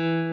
Mm-hmm.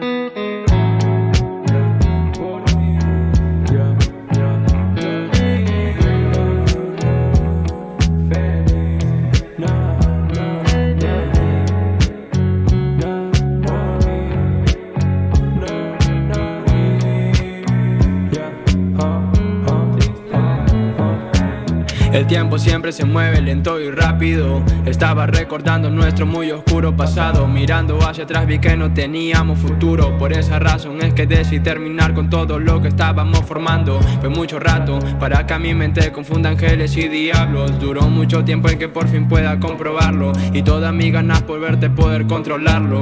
El tiempo siempre se mueve lento y rápido. Estaba recordando nuestro muy oscuro pasado. Mirando hacia atrás vi que no teníamos futuro. Por esa razón es que decidí terminar con todo lo que estábamos formando. Fue mucho rato para que a mi mente confunda ángeles y diablos. Duró mucho tiempo en que por fin pueda comprobarlo. Y todas mis ganas por verte poder controlarlo.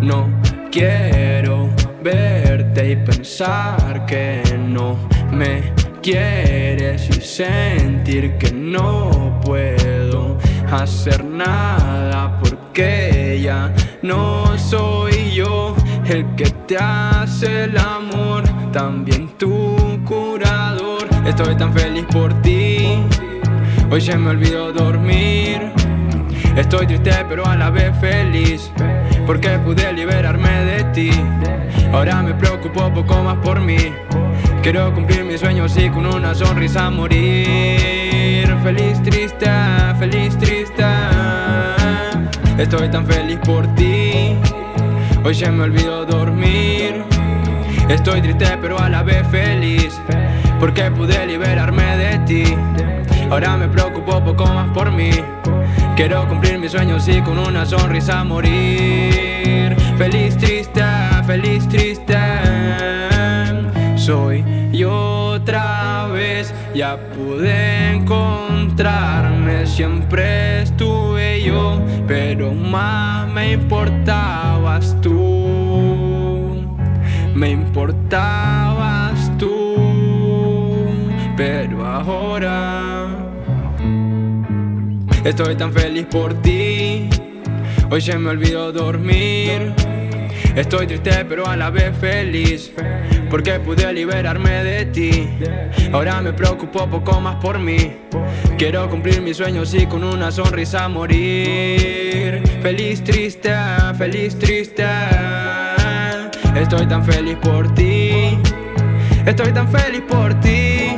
No quiero verte y pensar que no me quieres y sentir que no puedo hacer nada porque ya no soy yo el que te hace el amor, también tu curador. Estoy tan feliz por ti, hoy se me olvidó dormir. Estoy triste pero a la vez feliz porque pude liberarme de ti. Ahora me preocupo poco más por mí. Quiero cumplir mis sueños y con una sonrisa morir. Feliz, triste, feliz, triste. Estoy tan feliz por ti. Hoy se me olvidó dormir. Estoy triste pero a la vez feliz Porque pude liberarme de ti. Ahora me preocupo poco más por mí. Quiero cumplir mis sueños y con una sonrisa morir. Feliz, triste, feliz, triste soy. Yo otra vez Ya pude encontrarme, siempre estuve yo Pero más me importabas tú. Me importabas tú. Pero ahora Estoy tan feliz por ti. Hoy se me olvidó dormir Estoy triste pero a la vez feliz. Porque pude liberarme de ti. Ahora me preocupo poco más por mí. Quiero cumplir mis sueños y con una sonrisa morir. Feliz triste, feliz triste. Estoy tan feliz por ti. Estoy tan feliz por ti.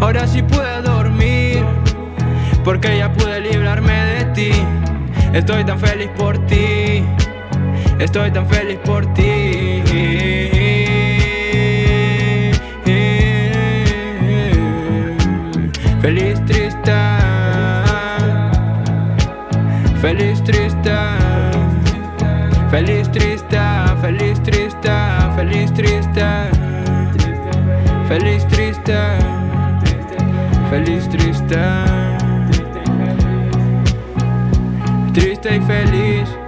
Ahora sí puedo dormir. Porque ya pude librarme de ti. Estoy tan feliz por ti Estoy tan feliz por ti. Feliz triste. Feliz triste. Feliz triste. Feliz triste. Feliz triste. Feliz triste. Feliz triste. Triste y feliz